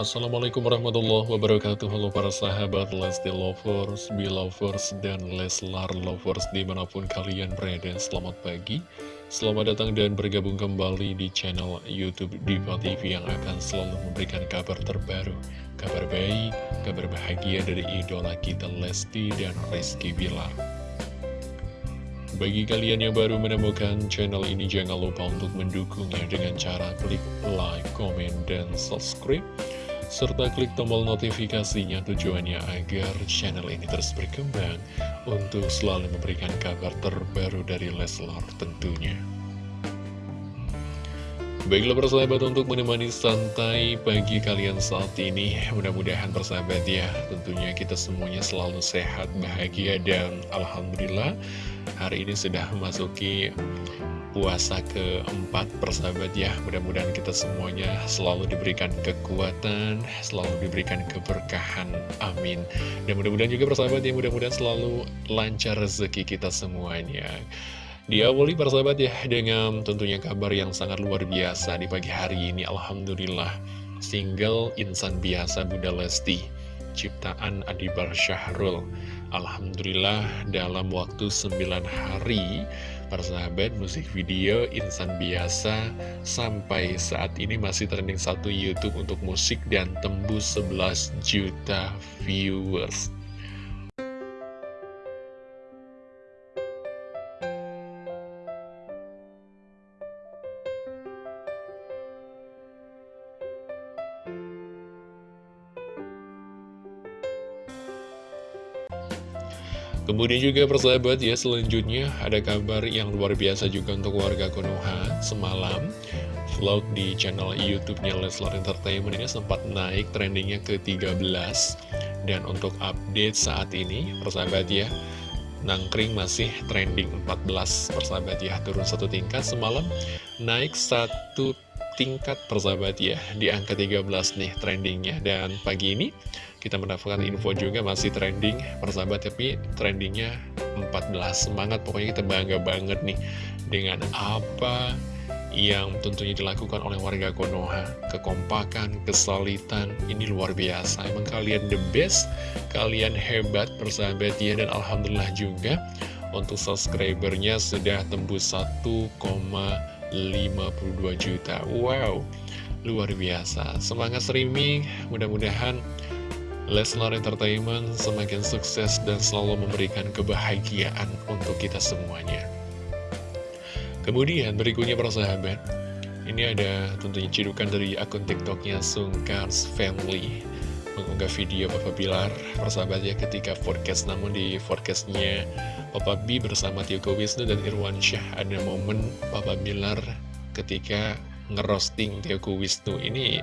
Assalamualaikum warahmatullahi wabarakatuh. Halo para sahabat Lesti Lovers, Belovers, dan Leslar Lovers di mana pun kalian berada. Selamat pagi, selamat datang dan bergabung kembali di channel Youtube Diva TV Yang akan selalu memberikan kabar terbaru Kabar baik, kabar bahagia dari idola kita Lesti dan Rizky Bilar. Bagi kalian yang baru menemukan channel ini, jangan lupa untuk mendukungnya dengan cara klik like, comment, dan subscribe. Serta klik tombol notifikasinya tujuannya agar channel ini terus berkembang untuk selalu memberikan kabar terbaru dari Leslar tentunya. Baiklah persahabat untuk menemani santai pagi kalian saat ini Mudah-mudahan persahabat ya Tentunya kita semuanya selalu sehat, bahagia dan Alhamdulillah Hari ini sudah memasuki puasa keempat persahabat ya. Mudah-mudahan kita semuanya selalu diberikan kekuatan Selalu diberikan keberkahan. Amin. Dan mudah-mudahan juga persahabat ya Mudah-mudahan selalu lancar rezeki kita semuanya. Diawali persahabat ya dengan tentunya kabar yang sangat luar biasa di pagi hari ini. Alhamdulillah single insan biasa Bunda Lesti ciptaan Adibar Syahrul. Alhamdulillah dalam waktu 9 hari persahabat musik video insan biasa sampai saat ini masih trending satu YouTube untuk musik dan tembus 11 juta viewers Kemudian juga persahabat ya selanjutnya ada kabar yang luar biasa juga untuk warga Konoha semalam. Vlog di channel YouTube-nya Leslar Entertainment ini sempat naik trendingnya ke 13 dan untuk update saat ini persahabat ya Nangkring masih trending 14 persahabat ya. Turun satu tingkat semalam naik satu tingkat persahabat ya di angka 13 nih trendingnya. Dan pagi ini kita mendapatkan info juga masih trending persahabat tapi trendingnya 14 semangat pokoknya kita bangga banget nih dengan apa yang tentunya dilakukan oleh warga Konoha. Kekompakan, kesolitan ini luar biasa. Emang kalian the best kalian hebat persahabat ya. Dan Alhamdulillah juga untuk subscribernya sudah tembus 1,52 juta. Wow luar biasa. Semangat streaming mudah-mudahan Leslar Entertainment semakin sukses dan selalu memberikan kebahagiaan untuk kita semuanya. Kemudian berikutnya para sahabat, ini ada tentunya cidukan dari akun tiktoknya Sungkars Family mengunggah video Papa Bilar persahabat ya ketika forecast namun di forecastnya Papa B bersama Tio Wisnu dan Irwan Syah ada momen Papa Bilar ketika ngerosting Tio Wisnu ini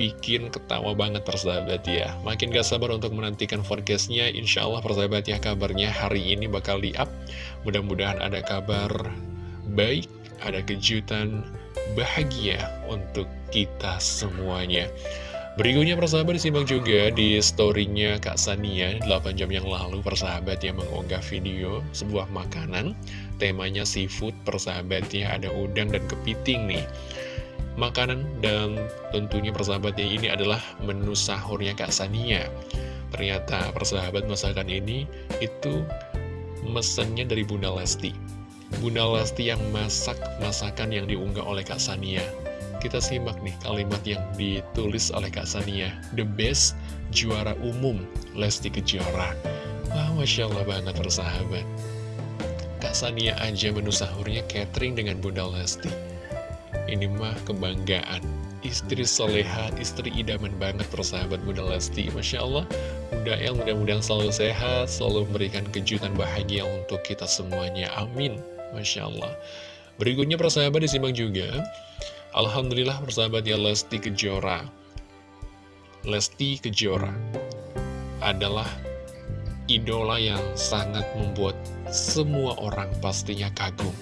bikin ketawa banget persahabat ya. Makin gak sabar untuk menantikan forecastnya Insya Allah persahabat ya kabarnya hari ini bakal di up Mudah-mudahan ada kabar baik, ada kejutan bahagia untuk kita semuanya Berikutnya persahabat disimak juga di storynya Kak Sania 8 jam yang lalu persahabat yang mengunggah video sebuah makanan. Temanya seafood persahabatnya ada udang dan kepiting nih. Makanan dan tentunya persahabatnya ini adalah menu sahurnya Kak Sania. Ternyata persahabat masakan ini itu mesennya dari Bunda Lesti. Bunda Lesti yang masak masakan yang diunggah oleh Kak Sania kita simak nih kalimat yang ditulis oleh Kak Sania. The best juara umum Lesti Kejora. Wah Masya Allah banget persahabat. Kak Sania aja menu sahurnya catering dengan Bunda Lesti. Ini mah kebanggaan. Istri soleha, istri idaman banget persahabat Bunda Lesti. Masya Allah Bunda El mudah-mudahan selalu sehat Selalu memberikan kejutan bahagia untuk kita semuanya. Amin. Masya Allah. Berikutnya persahabat disimak juga Alhamdulillah persahabat ya Lesti Kejora Lesti Kejora adalah idola yang sangat membuat semua orang pastinya kagum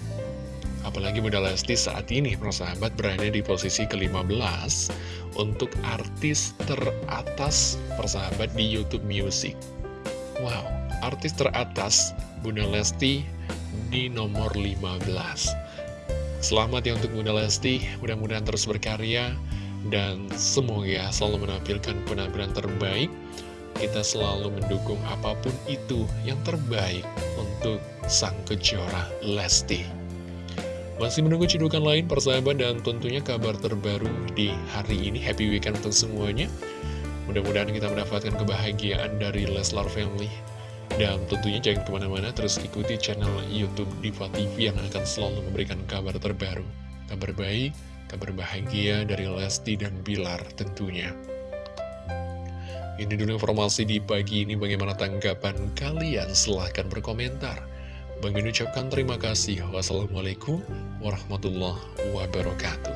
Apalagi Bunda Lesti saat ini, persahabat berada di posisi ke-15 untuk artis teratas persahabat di Youtube Music. Wow, artis teratas Bunda Lesti di nomor 15. Selamat ya untuk Bunda Lesti, mudah-mudahan terus berkarya Dan semoga selalu menampilkan penampilan terbaik. Kita selalu mendukung apa pun itu yang terbaik untuk sang kejora Lesti. Masih menunggu cidukan lain persahabat dan tentunya kabar terbaru di hari ini. Happy weekend untuk semuanya. Mudah-mudahan kita mendapatkan kebahagiaan dari Leslar Family dan tentunya jangan ke mana-mana terus ikuti channel Youtube Diva TV yang akan selalu memberikan kabar terbaru. Kabar baik, kabar bahagia dari Lesti dan Bilar tentunya. Ini dulu informasi di pagi ini bagaimana tanggapan kalian? Silahkan berkomentar. Bagi ucapkan terima kasih. Wassalamualaikum warahmatullahi wabarakatuh